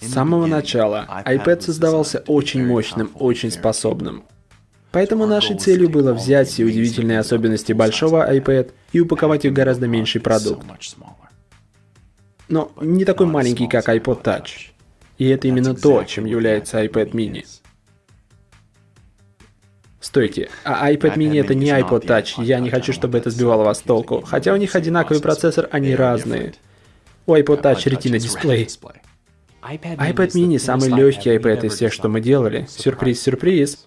С самого начала iPad создавался очень мощным, очень способным. Поэтому нашей целью было взять все удивительные особенности большого iPad и упаковать их в гораздо меньший продукт. Но не такой маленький, как iPod Touch. И это именно то, чем является iPad mini. Стойте, а iPad mini это не iPod Touch, я не хочу, чтобы это сбивало вас с толку. Хотя у них одинаковый процессор, они разные. У iPod Touch Retina дисплей. iPad mini самый легкий iPad из всех, что мы делали. Сюрприз-сюрприз.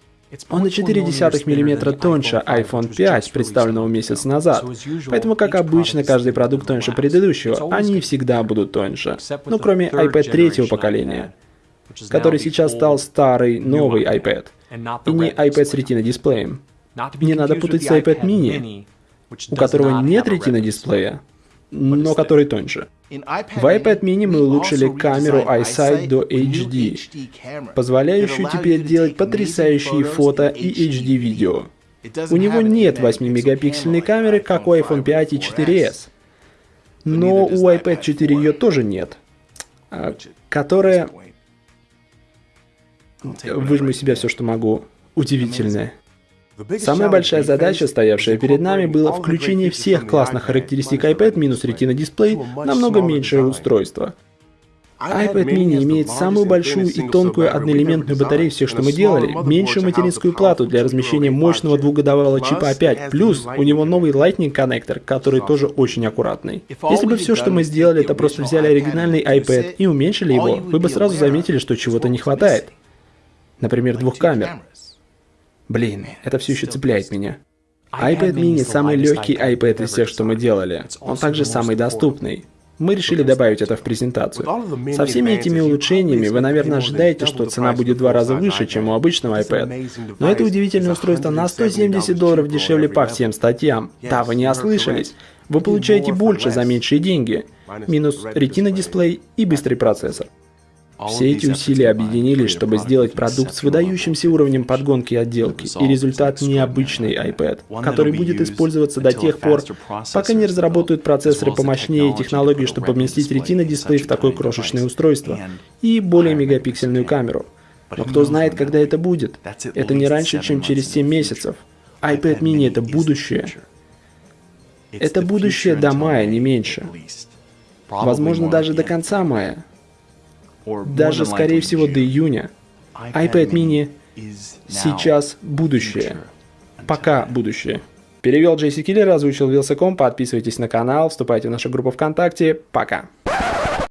Он на 0,4 мм тоньше iPhone 5, представленного месяц назад. Поэтому, как обычно, каждый продукт тоньше предыдущего, они всегда будут тоньше. Ну, кроме iPad третьего поколения, который сейчас стал старый, новый iPad. И не iPad с Retina дисплеем. Не надо путать с iPad mini, у которого нет Retina дисплея, но который тоньше. В iPad mini мы улучшили камеру iSight до HD, позволяющую теперь делать потрясающие фото и HD видео. У него нет 8-мегапиксельной камеры, как у iPhone 5 и 4s. Но у iPad 4 ее тоже нет, а, которая... Выжму из себя все, что могу. Удивительная. Самая большая задача, стоявшая перед нами, было включение всех классных характеристик iPad минус Retina дисплей на много меньшее устройство. iPad mini имеет самую большую и тонкую одноэлементную батарею всех, что мы делали, меньшую материнскую плату для размещения мощного двухгодовалого чипа A5, плюс у него новый Lightning коннектор, который тоже очень аккуратный. Если бы все, что мы сделали, это просто взяли оригинальный iPad и уменьшили его, вы бы сразу заметили, что чего-то не хватает. Например, двух камер. Блин, это все еще цепляет меня. iPad mini самый легкий iPad из всех, что мы делали. Он также самый доступный. Мы решили добавить это в презентацию. Со всеми этими улучшениями вы, наверное, ожидаете, что цена будет в два раза выше, чем у обычного iPad. Но это удивительное устройство на 170 долларов дешевле по всем статьям. Да, вы не ослышались. Вы получаете больше за меньшие деньги. Минус Retina дисплей и быстрый процессор. Все эти усилия объединились, чтобы сделать продукт с выдающимся уровнем подгонки и отделки, и результат необычный iPad, который будет использоваться до тех пор, пока не разработают процессоры помощнее и технологии, чтобы поместить Retina дисплей в такое крошечное устройство, и более мегапиксельную камеру. Но кто знает, когда это будет? Это не раньше, чем через 7 месяцев. iPad mini это будущее. Это будущее до мая, не меньше. Возможно, даже до конца мая даже, скорее всего, до июня. iPad mini сейчас будущее. Пока будущее. Перевел Джейси Киллер, озвучил Вилсаком. Подписывайтесь на канал, вступайте в нашу группу ВКонтакте. Пока.